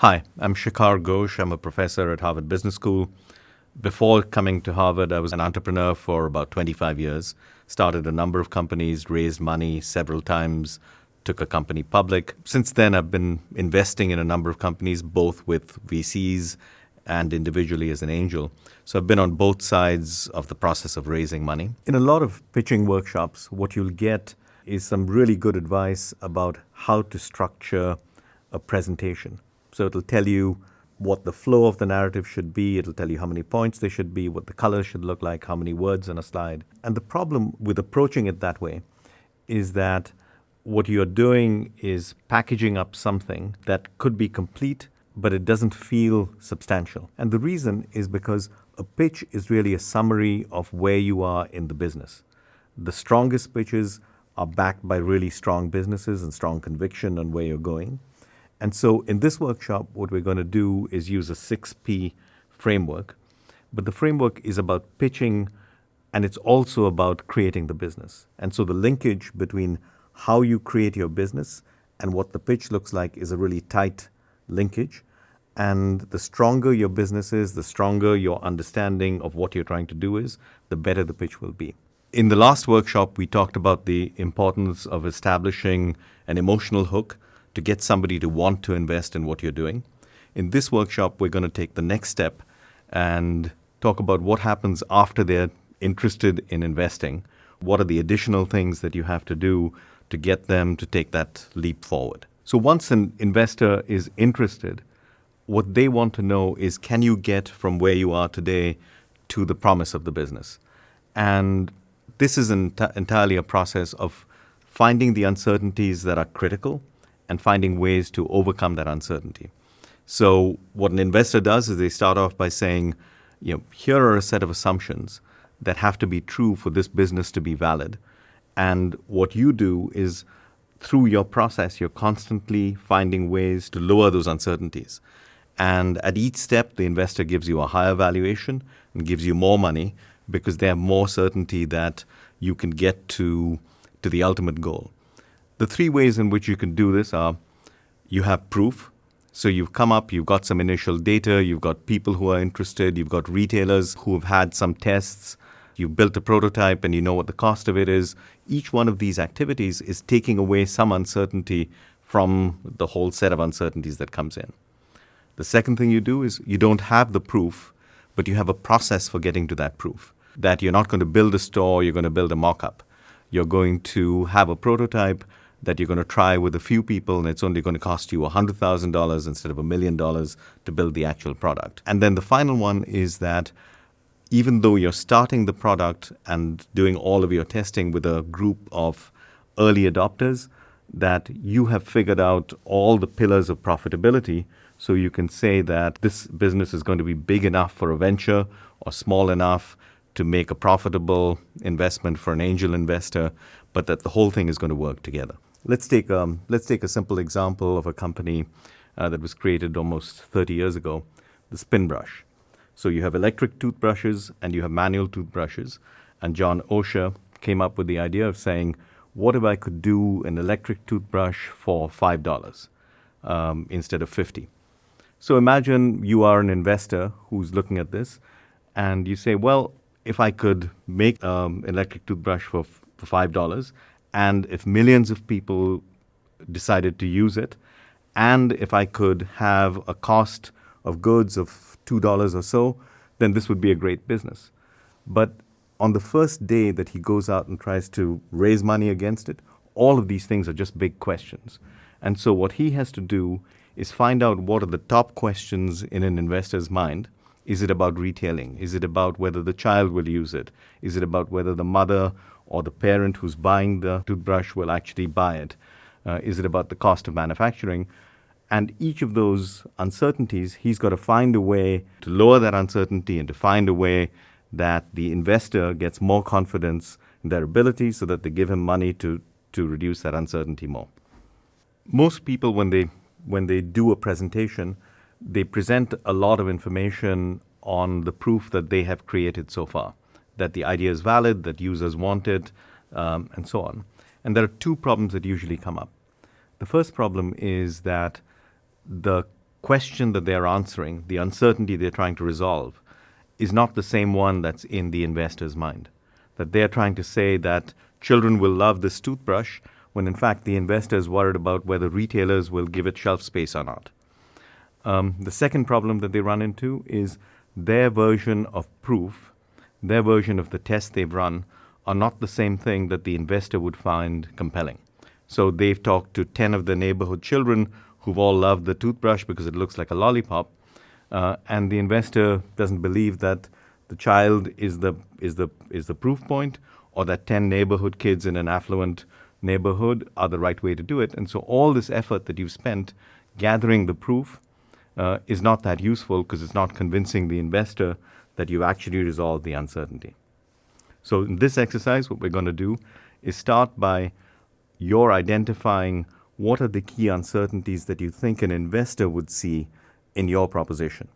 Hi, I'm Shikhar Ghosh. I'm a professor at Harvard Business School. Before coming to Harvard, I was an entrepreneur for about 25 years. Started a number of companies, raised money several times, took a company public. Since then, I've been investing in a number of companies, both with VCs and individually as an angel. So I've been on both sides of the process of raising money. In a lot of pitching workshops, what you'll get is some really good advice about how to structure a presentation. So it'll tell you what the flow of the narrative should be. It'll tell you how many points there should be, what the color should look like, how many words in a slide. And the problem with approaching it that way is that what you're doing is packaging up something that could be complete, but it doesn't feel substantial. And the reason is because a pitch is really a summary of where you are in the business. The strongest pitches are backed by really strong businesses and strong conviction on where you're going. And so in this workshop, what we're going to do is use a 6P framework. But the framework is about pitching and it's also about creating the business. And so the linkage between how you create your business and what the pitch looks like is a really tight linkage. And the stronger your business is, the stronger your understanding of what you're trying to do is, the better the pitch will be. In the last workshop, we talked about the importance of establishing an emotional hook to get somebody to want to invest in what you're doing. In this workshop, we're going to take the next step and talk about what happens after they're interested in investing. What are the additional things that you have to do to get them to take that leap forward? So once an investor is interested, what they want to know is can you get from where you are today to the promise of the business? And this is ent- entirely a process of finding the uncertainties that are critical and finding ways to overcome that uncertainty. So what an investor does is they start off by saying, you know, here are a set of assumptions that have to be true for this business to be valid. And what you do is through your process, you're constantly finding ways to lower those uncertainties. And at each step, the investor gives you a higher valuation and gives you more money because they have more certainty that you can get to, to the ultimate goal. The three ways in which you can do this are you have proof. So you've come up, you've got some initial data, you've got people who are interested, you've got retailers who have had some tests, you've built a prototype and you know what the cost of it is. Each one of these activities is taking away some uncertainty from the whole set of uncertainties that comes in. The second thing you do is you don't have the proof, but you have a process for getting to that proof. That you're not going to build a store, you're going to build a mock up. You're going to have a prototype that you're going to try with a few people and it's only going to cost you $100,000 instead of a million dollars to build the actual product. And then the final one is that even though you're starting the product and doing all of your testing with a group of early adopters, that you have figured out all the pillars of profitability so you can say that this business is going to be big enough for a venture or small enough to make a profitable investment for an angel investor, but that the whole thing is going to work together. Let's take, um, let's take a simple example of a company uh, that was created almost 30 years ago, the spin brush. So you have electric toothbrushes and you have manual toothbrushes. And John Osher came up with the idea of saying, what if I could do an electric toothbrush for $5 um, instead of 50 So imagine you are an investor who's looking at this and you say, well, if I could make um, electric toothbrush for, for $5 and if millions of people decided to use it, and if I could have a cost of goods of $2 or so, then this would be a great business. But on the first day that he goes out and tries to raise money against it, all of these things are just big questions. And so what he has to do is find out what are the top questions in an investor's mind. Is it about retailing? Is it about whether the child will use it? Is it about whether the mother or the parent who's buying the toothbrush will actually buy it? Uh, is it about the cost of manufacturing? And each of those uncertainties, he's got to find a way to lower that uncertainty and to find a way that the investor gets more confidence in their ability so that they give him money to, to reduce that uncertainty more. Most people, when they, when they do a presentation, they present a lot of information on the proof that they have created so far that the idea is valid, that users want it, um, and so on. And there are two problems that usually come up. The first problem is that the question that they're answering, the uncertainty they're trying to resolve, is not the same one that's in the investor's mind. That they're trying to say that children will love this toothbrush when in fact the investor is worried about whether retailers will give it shelf space or not. Um, the second problem that they run into is their version of proof, their version of the test they've run, are not the same thing that the investor would find compelling. So they've talked to 10 of the neighborhood children who've all loved the toothbrush because it looks like a lollipop, uh, and the investor doesn't believe that the child is the, is, the, is the proof point or that 10 neighborhood kids in an affluent neighborhood are the right way to do it. And so all this effort that you've spent gathering the proof uh, is not that useful because it's not convincing the investor that you've actually resolved the uncertainty. So in this exercise, what we're going to do is start by your identifying what are the key uncertainties that you think an investor would see in your proposition.